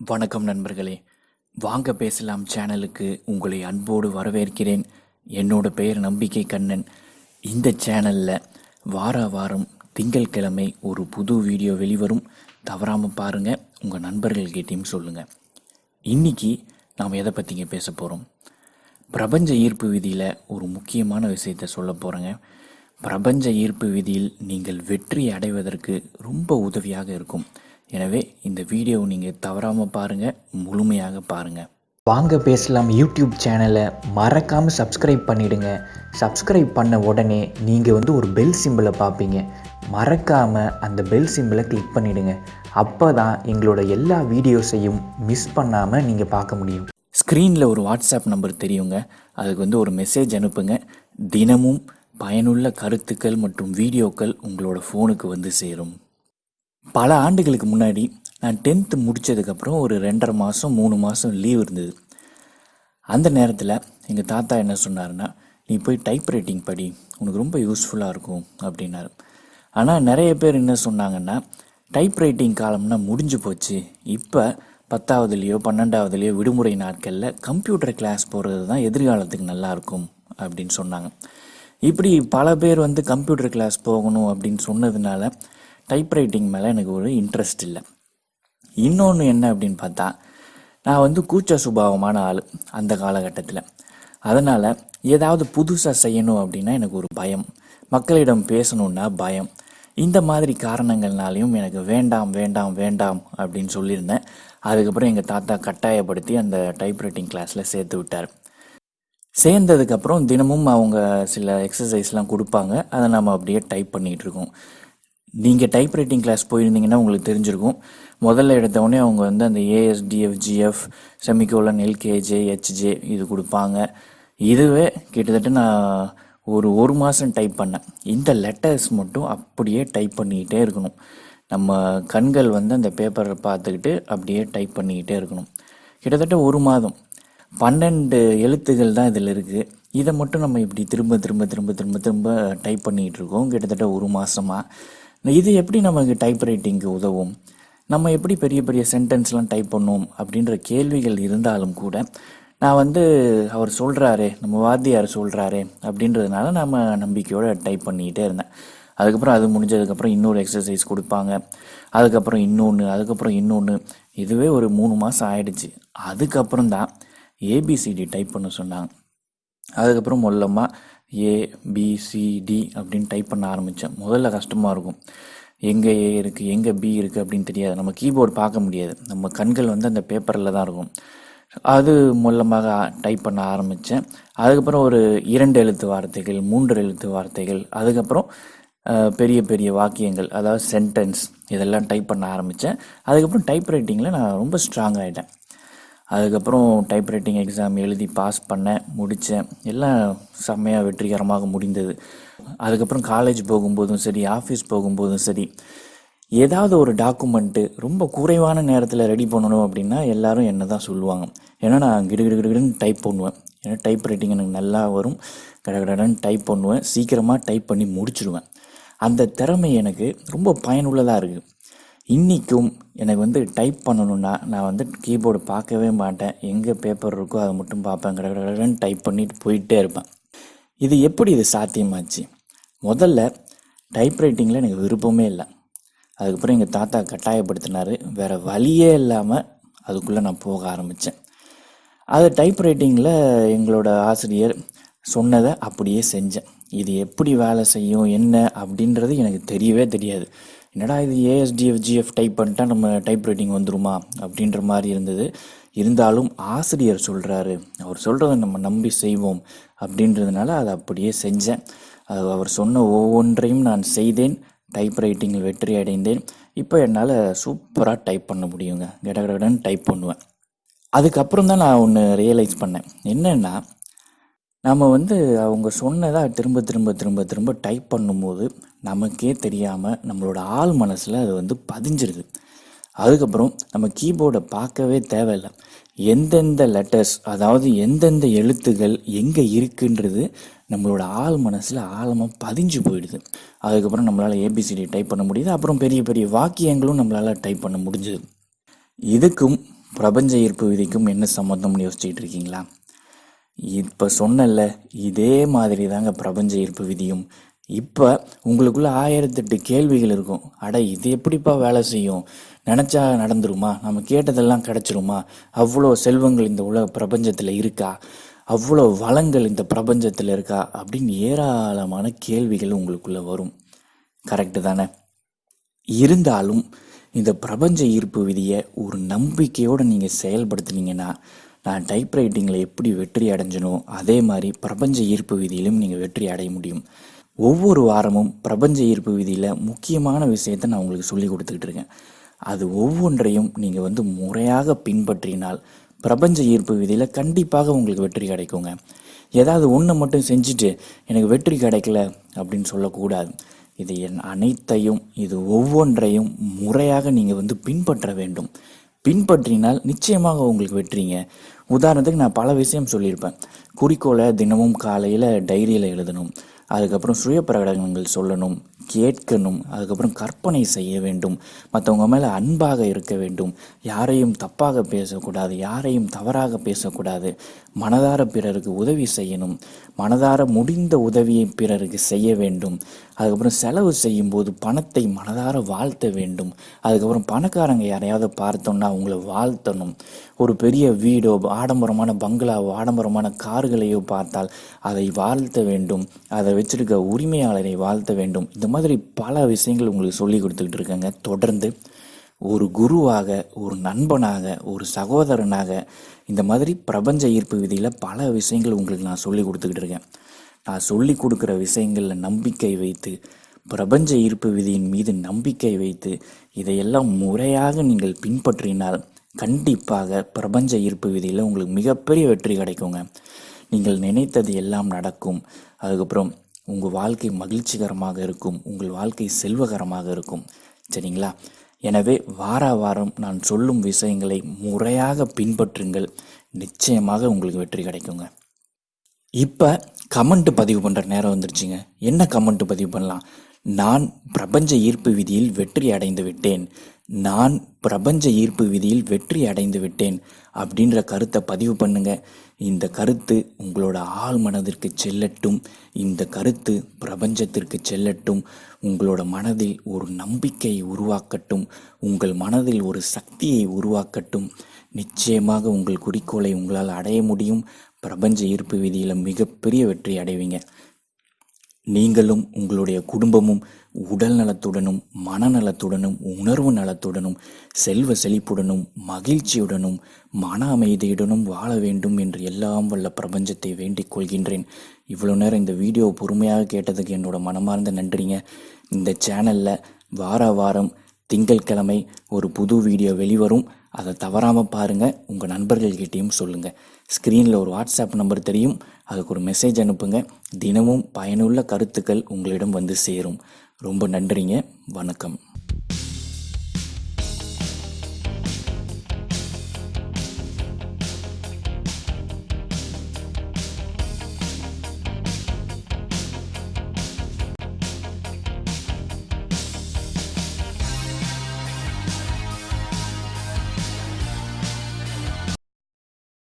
வணக்கம் நண்பர்களே. வாங்க பேசலாம் சேனலுக்கு உங்களை அன்போடு வரவேற்கிறேன். என்னோட பெயர் நம்பிக்கை கண்ணன். இந்த சேனலில் வார வாரம் திங்கட்கிழமை ஒரு புது வீடியோ வெளிவரும். தவறாமல் பாருங்கள் உங்கள் நண்பர்கள்கிட்டையும் சொல்லுங்கள் இன்னைக்கு நாம் எதை பற்றிங்க பேச போகிறோம் பிரபஞ்ச ஈர்ப்பு விதியில் ஒரு முக்கியமான விஷயத்தை சொல்ல போகிறேங்க பிரபஞ்ச ஈர்ப்பு விதியில் நீங்கள் வெற்றி அடைவதற்கு ரொம்ப உதவியாக இருக்கும். எனவே இந்த வீடியோவை நீங்கள் தவறாமல் பாருங்கள் முழுமையாக பாருங்கள் வாங்க பேசலாம் யூடியூப் சேனலை. மறக்காமல் சப்ஸ்கிரைப் பண்ணிடுங்க. சப்ஸ்கிரைப் பண்ண உடனே நீங்கள் வந்து ஒரு பெல் சிம்பிளை பார்ப்பீங்க. மறக்காமல் அந்த பெல் சிம்பிளை கிளிக் பண்ணிடுங்க. அப்போ தான் எங்களோட எல்லா வீடியோஸையும் மிஸ் பண்ணாமல் நீங்கள் பார்க்க முடியும். ஸ்க்ரீனில் ஒரு வாட்ஸ்அப் நம்பர் தெரியுங்க. அதுக்கு வந்து ஒரு மெசேஜ் அனுப்புங்க. தினமும் பயனுள்ள கருத்துக்கள் மற்றும் வீடியோக்கள் உங்களோட ஃபோனுக்கு வந்து சேரும். பல ஆண்டுகளுக்கு முன்னாடி நான் டென்த்து முடித்ததுக்கப்புறம் ஒரு ரெண்டரை மாதம் மூணு மாதம் லீவ் இருந்தது. அந்த நேரத்தில் எங்கள் தாத்தா என்ன சொன்னாருன்னா நீ போய் டைப் ரைட்டிங் படி உனக்கு ரொம்ப யூஸ்ஃபுல்லாக இருக்கும் அப்படின்னாரு. ஆனால் நிறைய பேர் என்ன சொன்னாங்கன்னா டைப் ரைட்டிங் காலம்னா முடிஞ்சு போச்சு. இப்போ பத்தாவதுலேயோ பன்னெண்டாவதுலேயோ விடுமுறை நாட்களில் கம்ப்யூட்டர் கிளாஸ் போகிறது தான் எதிர்காலத்துக்கு நல்லா இருக்கும் அப்படின்னு சொன்னாங்க. இப்படி பல பேர் வந்து கம்ப்யூட்டர் கிளாஸ் போகணும் அப்படின்னு சொன்னதுனால டைப் ரைட்டிங் மேலே எனக்கு ஒரு இன்ட்ரெஸ்ட் இல்லை. இன்னொன்று என்ன அப்படின்னு பார்த்தா நான் வந்து கூச்ச சுபாவமான ஆள் அந்த காலகட்டத்தில். அதனால் ஏதாவது புதுசாக செய்யணும் அப்படின்னா எனக்கு ஒரு பயம். மக்களிடம் பேசணுன்னா பயம். இந்த மாதிரி காரணங்கள்னாலையும் எனக்கு வேண்டாம் வேண்டாம் வேண்டாம் அப்படின்னு சொல்லியிருந்தேன். அதுக்கப்புறம் எங்கள் தாத்தா கட்டாயப்படுத்தி அந்த டைப்ரைட்டிங் கிளாஸில் சேர்த்து விட்டார். சேர்ந்ததுக்கப்புறம் தினமும் அவங்க சில எக்ஸசைஸ்லாம் கொடுப்பாங்க. அதை நம்ம அப்படியே டைப் பண்ணிகிட்டு இருக்கோம். நீங்கள் டைப் ரைட்டிங் கிளாஸ் போயிருந்தீங்கன்னா உங்களுக்கு தெரிஞ்சிருக்கும். முதல்ல எடுத்தவொடனே அவங்க வந்து அந்த ஏஎஸ்டிஎஃப்ஜிஎஃப் செமிகோலன் எல்கேஜே ஹெச்ஜே இது கொடுப்பாங்க. இதுவே கிட்டத்தட்ட நான் ஒரு ஒரு மாதம் டைப் பண்ணேன். இந்த லெட்டர்ஸ் மட்டும் அப்படியே டைப் பண்ணிக்கிட்டே இருக்கணும். நம்ம கண்கள் வந்து அந்த பேப்பரை பார்த்துக்கிட்டு அப்படியே டைப் பண்ணிக்கிட்டே இருக்கணும். கிட்டத்தட்ட ஒரு மாதம். பன்னெண்டு எழுத்துகள் தான் இதில் இருக்குது இதை மட்டும் நம்ம இப்படி திரும்ப திரும்ப திரும்ப திரும்ப திரும்ப டைப் பண்ணிகிட்டு இருக்கோம். கிட்டத்தட்ட ஒரு மாதமாக இது எப்படி நமக்கு டைப் ரைட்டிங்க்கு உதவும்? நம்ம எப்படி பெரிய பெரிய சென்டென்ஸ்லாம் டைப் பண்ணுவோம் அப்படின்ற கேள்விகள் இருந்தாலும் கூட நான் வந்து அவர் சொல்கிறாரு நம்ம வாத்தியார் சொல்கிறாரு அப்படின்றதுனால நம்ம நம்பிக்கையோடு டைப் பண்ணிக்கிட்டே இருந்தேன். அதுக்கப்புறம் அது முடிஞ்சதுக்கப்புறம் இன்னொரு எக்ஸசைஸ் கொடுப்பாங்க. அதுக்கப்புறம் இன்னொன்று அதுக்கப்புறம் இன்னொன்று இதுவே ஒரு மூணு மாதம் ஆயிடுச்சு. அதுக்கப்புறம் தான் ஏபிசிடி டைப் பண்ண சொன்னாங்க. அதுக்கப்புறம் மொல்லமாக ஏ பி அப்படின்னு டைப் பண்ண ஆரம்பித்தேன் முதல்ல கஷ்டமாக இருக்கும். எங்கே ஏ இருக்குது எங்கே பி இருக்குது அப்படின்னு தெரியாது. நம்ம கீபோர்டு பார்க்க முடியாது. நம்ம கண்கள் வந்து அந்த பேப்பரில் தான் இருக்கும். அது மூலமாக டைப் பண்ண ஆரம்பித்தேன் அதுக்கப்புறம் ஒரு இரண்டு எழுத்து வார்த்தைகள் மூன்று எழுத்து வார்த்தைகள் அதுக்கப்புறம் பெரிய பெரிய வாக்கியங்கள் அதாவது சென்டென்ஸ் இதெல்லாம் டைப் பண்ண ஆரம்பித்தேன் அதுக்கப்புறம் டைப் ரைட்டிங்கில் நான் ரொம்ப ஸ்ட்ராங் ஆகிட்டேன் அதுக்கப்புறம் டைப்ரைட்டிங் எக்ஸாம் எழுதி பாஸ் பண்ணேன் முடித்தேன் எல்லாம் செம்மையாக வெற்றிகரமாக முடிந்தது. அதுக்கப்புறம் காலேஜ் போகும்போதும் சரி ஆஃபீஸ் போகும்போதும் சரி ஏதாவது ஒரு டாக்குமெண்ட்டு ரொம்ப குறைவான நேரத்தில் ரெடி பண்ணணும் அப்படின்னா எல்லாரும் என்ன தான் சொல்லுவாங்க. ஏன்னா நான் கிடுகிடுகிடுன்னு டைப் பண்ணுவேன். ஏன்னா டைப் ரைட்டிங் எனக்கு நல்லா வரும். கடகடன்னு டைப் பண்ணுவேன். சீக்கிரமாக டைப் பண்ணி முடிச்சிடுவேன் அந்த திறமை எனக்கு ரொம்ப பயனுள்ளதாக இருக்குது இன்றைக்கும் எனக்கு வந்து டைப் பண்ணணும்னா நான் வந்து கீபோர்டு பார்க்கவே மாட்டேன். எங்கே பேப்பர் இருக்கோ அதை மட்டும் பார்ப்பேன். கட டைப் பண்ணிட்டு போயிட்டே இருப்பேன். இது எப்படி இது சாத்தியமாச்சு? முதல்ல டைப் ரைட்டிங்கில் எனக்கு விருப்பமே இல்லை. அதுக்கப்புறம் எங்கள் தாத்தா கட்டாயப்படுத்தினார். வேறு வழியே இல்லாமல் அதுக்குள்ளே நான் போக ஆரம்பித்தேன் அது டைப் ரைட்டிங்கில் எங்களோட ஆசிரியர் சொன்னதை அப்படியே செஞ்சேன். இது எப்படி வேலை செய்யும் என்ன அப்படின்றது எனக்கு தெரியவே தெரியாது. என்னடா இது ஏஎஸ்டிஎஃப் ஜிஎஃப் டைப் பண்ணிட்டா நம்ம டைப் ரைட்டிங் வந்துருமா? அப்படின்ற மாதிரி இருந்தது. இருந்தாலும் ஆசிரியர் சொல்கிறாரு அவர் சொல்கிறத நம்ம நம்பி செய்வோம். அப்படின்றதுனால அதை அப்படியே செஞ்சேன். அது அவர் சொன்ன ஒவ்வொன்றையும் நான் செய்தேன். டைப் ரைட்டிங்கில் வெற்றி அடைந்தேன். இப்போ என்னால் சூப்பராக டைப் பண்ண முடியுங்க. கடகடன்னு டைப் பண்ணுவேன். அதுக்கப்புறம் தான் நான் ஒன்று ரியலைஸ் பண்ணேன். என்னென்னா நம்ம வந்து அவங்க சொன்னதாக திரும்ப திரும்ப திரும்ப திரும்ப டைப் பண்ணும்போது நமக்கே தெரியாமல் நம்மளோட ஆள் மனசில் அது வந்து பதிஞ்சிருது. அதுக்கப்புறம் நம்ம கீபோர்டை பார்க்கவே தேவையில்லை. எந்தெந்த லெட்டர்ஸ் அதாவது எந்தெந்த எழுத்துகள் எங்கே இருக்குன்றது நம்மளோட ஆள் மனசில் ஆழமாக பதிஞ்சு போயிடுது. அதுக்கப்புறம் நம்மளால் ஏபிசிடி டைப் பண்ண முடியுது. அப்புறம் பெரிய பெரிய வாக்கியங்களும் நம்மளால் டைப் பண்ண முடிஞ்சுது. இதுக்கும் பிரபஞ்ச ஈர்ப்பு விதிக்கும் என்ன சம்மந்தம்னு யோசிச்சுட்டு இருக்கீங்களா? இப்போ சொன்னல இதே மாதிரி தாங்க பிரபஞ்ச ஈர்ப்பு விதியும். இப்போ உங்களுக்குள்ள ஆயிரத்தெட்டு கேள்விகள் இருக்கும். அட இது எப்படிப்பா வேலை செய்யும்? நினச்சா நடந்துருமா? நம்ம கேட்டதெல்லாம் கிடச்சிருமா? அவ்வளோ செல்வங்கள் இந்த உலக பிரபஞ்சத்தில் இருக்கா? அவ்வளோ வளங்கள் இந்த பிரபஞ்சத்தில் இருக்கா? அப்படின்னு ஏராளமான கேள்விகள் உங்களுக்குள்ளே வரும். கரெக்டு தானே? இருந்தாலும் இந்த பிரபஞ்ச ஈர்ப்பு விதியை ஒரு நம்பிக்கையோடு நீங்கள் செயல்படுத்துனீங்கன்னா நான் டைப்ரைட்டிங்கில் எப்படி வெற்றி அடைஞ்சனோ அதே மாதிரி பிரபஞ்ச ஈர்ப்பு விதியிலும் நீங்கள் வெற்றி அடைய முடியும். ஒவ்வொரு வாரமும் பிரபஞ்ச ஈர்ப்பு விதியில் முக்கியமான விஷயத்தை நான் உங்களுக்கு சொல்லி கொடுத்துக்கிட்டு இருக்கேன். அது ஒவ்வொன்றையும் நீங்கள் வந்து முறையாக பின்பற்றினால் பிரபஞ்ச ஈர்ப்பு விதியில் கண்டிப்பாக உங்களுக்கு வெற்றி கிடைக்குங்க. ஏதாவது ஒன்று மட்டும் செஞ்சுட்டு எனக்கு வெற்றி கிடைக்கல அப்படின்னு சொல்லக்கூடாது. இது என் அனைத்தையும் இது ஒவ்வொன்றையும் முறையாக நீங்கள் வந்து பின்பற்ற வேண்டும். பின்பற்றினால் நிச்சயமாக உங்களுக்கு வெற்றிங்க. உதாரணத்துக்கு நான் பல விஷயம் சொல்லியிருப்பேன். குறிக்கோளை தினமும் காலையில் டைரியில் எழுதணும். அதுக்கப்புறம் சுய பிரகடனங்கள் சொல்லணும். கேட்கணும் அதுக்கப்புறம் கற்பனை செய்ய வேண்டும். மற்றவங்க மேலே அன்பாக இருக்க வேண்டும். யாரையும் தப்பாக பேசக்கூடாது யாரையும் தவறாக பேசக்கூடாது. மனதார பிறருக்கு உதவி செய்யணும். மனதார முடிந்த உதவியை பிறருக்கு செய்ய வேண்டும். அதுக்கப்புறம் செலவு செய்யும்போது பணத்தை மனதார வாழ்த்த வேண்டும். அதுக்கப்புறம் பணக்காரங்க யாரையாவது பார்த்தோன்னா அவங்கள வாழ்த்தணும். ஒரு பெரிய வீடோ ஆடம்பரமான பங்களாவோ ஆடம்பரமான கார்களையோ பார்த்தால் அதை வாழ்த்த வேண்டும். அதை வச்சிருக்க உரிமையாளரை வாழ்த்த வேண்டும். இந்த மாதிரி பல விஷயங்கள் உங்களுக்கு சொல்லி கொடுத்துக்கிட்டு இருக்கேங்க. தொடர்ந்து ஒரு குருவாக ஒரு நண்பனாக ஒரு சகோதரனாக இந்த மாதிரி பிரபஞ்ச ஈர்ப்பு விதியில் பல விஷயங்கள் உங்களுக்கு நான் சொல்லி கொடுத்துக்கிட்டு இருக்கேன். நான் சொல்லி கொடுக்குற விஷயங்களில் நம்பிக்கை வைத்து பிரபஞ்ச ஈர்ப்பு விதியின் மீது நம்பிக்கை வைத்து இதையெல்லாம் முறையாக நீங்கள் பின்பற்றினால் கண்டிப்பாக பிரபஞ்ச ஈர்ப்பு விதியில் உங்களுக்கு மிகப்பெரிய வெற்றி கிடைக்குங்க. நீங்கள் நினைத்தது எல்லாம் நடக்கும். அதுக்கப்புறம் உங்கள் வாழ்க்கை மகிழ்ச்சிகரமாக இருக்கும் உங்கள் வாழ்க்கை செல்வகரமாக இருக்கும். சரிங்களா? எனவே வார வாரம் நான் சொல்லும் விஷயங்களை முறையாக பின்பற்றுங்கள். நிச்சயமாக உங்களுக்கு வெற்றி கிடைக்குங்க. இப்போ கமெண்ட் பதிவு பண்ணுற நேரம் வந்துருச்சுங்க. என்ன கமெண்ட் பதிவு பண்ணலாம்? நான் பிரபஞ்ச ஈர்ப்பு விதியில் வெற்றி அடைந்து விட்டேன். நான் பிரபஞ்ச ஈர்ப்பு விதியில் வெற்றி அடைந்து விட்டேன் அப்படின்ற கருத்தை பதிவு பண்ணுங்க. இந்த கருத்து உங்களோட ஆள் மனதிற்கு செல்லட்டும். இந்த கருத்து பிரபஞ்சத்திற்கு செல்லட்டும். உங்களோட மனதில் ஒரு நம்பிக்கையை உருவாக்கட்டும். உங்கள் மனதில் ஒரு சக்தியை உருவாக்கட்டும். நிச்சயமாக உங்கள் குறிக்கோளை உங்களால் அடைய முடியும். பிரபஞ்ச ஈர்ப்பு விதியில் மிகப்பெரிய வெற்றி அடைவீங்க. நீங்களும் உங்களுடைய குடும்பமும் உடல் நலத்துடனும் மனநலத்துடனும் உணர்வு நலத்துடனும் செல்வ செழிப்புடனும் மகிழ்ச்சியுடனும் மன அமைதியுடனும் வாழ வேண்டும் என்று எல்லாம் வல்ல பிரபஞ்சத்தை வேண்டிக் கொள்கின்றேன். இவ்வளோ நேரம் இந்த வீடியோ பொறுமையாக கேட்டதுக்கு என்னோட மனமார்ந்த நன்றிங்க. இந்த சேனலில் வார வாரம் திங்கட்கிழமை ஒரு புது வீடியோ வெளிவரும். அதை தவறாமல் பாருங்கள் உங்கள் நண்பர்கள்கிட்டையும் சொல்லுங்கள் ஸ்க்ரீனில் ஒரு வாட்ஸ்அப் நம்பர் தெரியும். அதுக்கு ஒரு மெசேஜ் அனுப்புங்க. தினமும் பயனுள்ள கருத்துக்கள் உங்களிடம் வந்து சேரும். ரொம்ப நன்றிங்க. வணக்கம்.